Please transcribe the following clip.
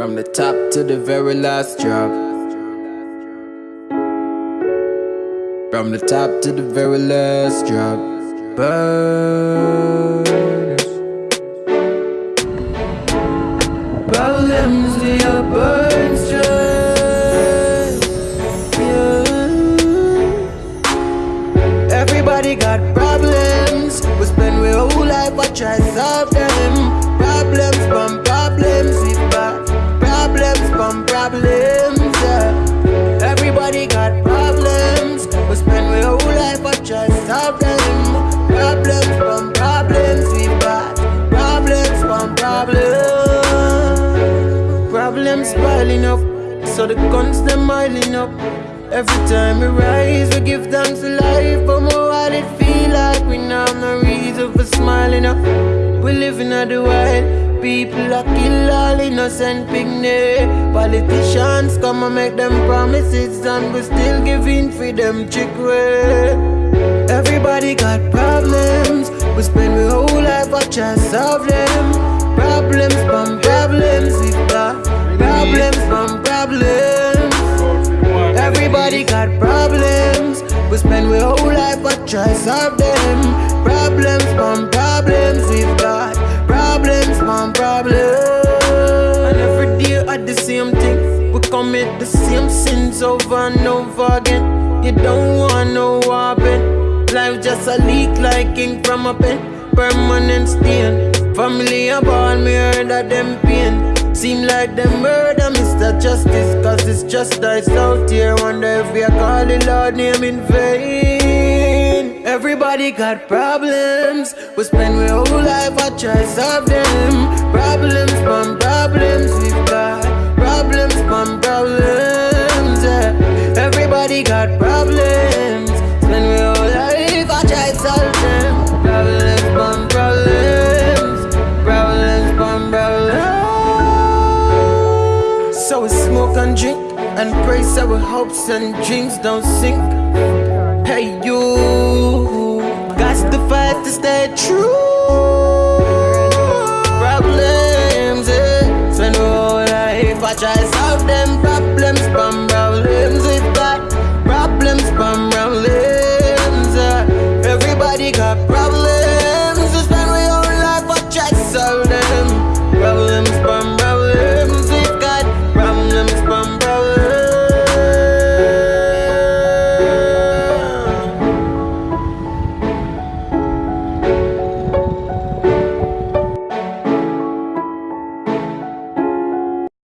From the top to the very last drop. From the top to the very last drop. Burns. Problems we are burn straight. Yeah. Everybody got problems. We spend we whole life I try solve them. So the guns them miling up. Every time we rise, we give thanks to life. But more while it feel like we now no reason for smiling up. We living at the wild. People are kill all innocent picnic. Politicians come and make them promises, and we still giving freedom chick way. Everybody got problems. We spend we whole life try solve Everybody got problems. We spend we whole life but try solve them. Problems from problems we've got. Problems from problems. And every day at the same thing. We commit the same sins over and over again. You don't want no happen. Life just a leak like ink from a pen. Permanent stain. Family about me heard that them pain. Seem like them murder Mr. Justice Cause it's justice out here Wonder if we call the Lord name in vain Everybody got problems We spend we whole life I try solve them Problems from problems we've got Problems from problems yeah. Everybody got problems smoke and drink And pray so our hopes and dreams don't sink. Hey you. Got the fight to stay true. Problems, eh? Spend whole life I try solve them problems